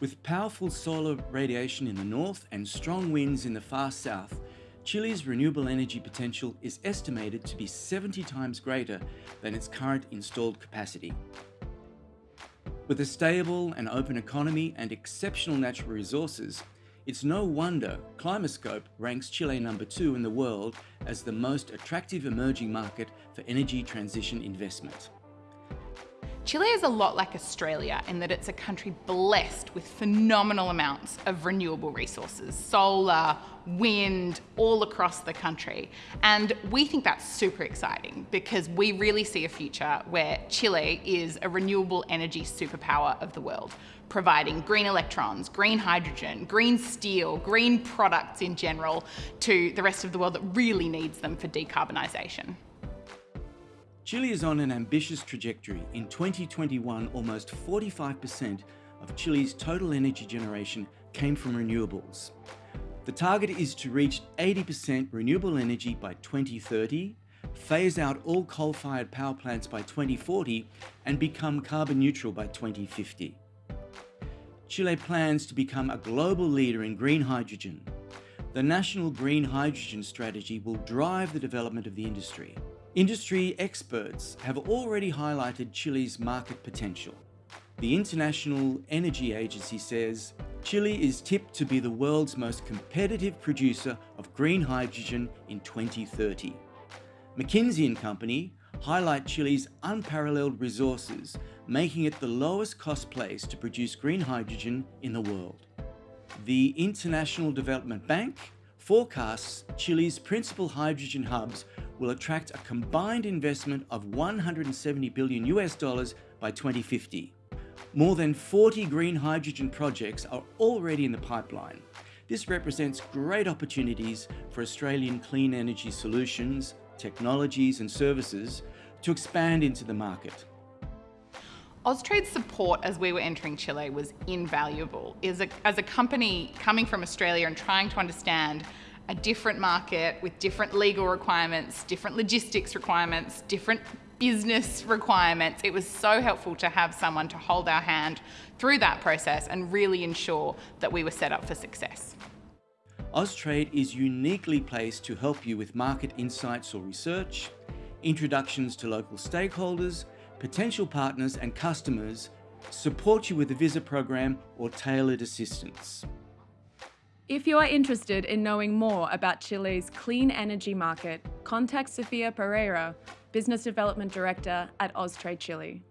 With powerful solar radiation in the north and strong winds in the far south, Chile's renewable energy potential is estimated to be 70 times greater than its current installed capacity. With a stable and open economy and exceptional natural resources, it's no wonder Climatescope ranks Chile number two in the world as the most attractive emerging market for energy transition investment. Chile is a lot like Australia in that it's a country blessed with phenomenal amounts of renewable resources, solar, wind, all across the country. And we think that's super exciting because we really see a future where Chile is a renewable energy superpower of the world, providing green electrons, green hydrogen, green steel, green products in general to the rest of the world that really needs them for decarbonisation. Chile is on an ambitious trajectory. In 2021, almost 45% of Chile's total energy generation came from renewables. The target is to reach 80% renewable energy by 2030, phase out all coal-fired power plants by 2040, and become carbon neutral by 2050. Chile plans to become a global leader in green hydrogen. The National Green Hydrogen Strategy will drive the development of the industry. Industry experts have already highlighted Chile's market potential. The International Energy Agency says Chile is tipped to be the world's most competitive producer of green hydrogen in 2030. McKinsey & Company highlight Chile's unparalleled resources, making it the lowest cost place to produce green hydrogen in the world. The International Development Bank forecasts Chile's principal hydrogen hubs will attract a combined investment of 170 billion US dollars by 2050. More than 40 green hydrogen projects are already in the pipeline. This represents great opportunities for Australian clean energy solutions, technologies and services to expand into the market. Austrade's support as we were entering Chile was invaluable. As a, as a company coming from Australia and trying to understand a different market with different legal requirements, different logistics requirements, different business requirements. It was so helpful to have someone to hold our hand through that process and really ensure that we were set up for success. Austrade is uniquely placed to help you with market insights or research, introductions to local stakeholders, potential partners and customers, support you with the visa program or tailored assistance. If you are interested in knowing more about Chile's clean energy market, contact Sofia Pereira, Business Development Director at Austrade Chile.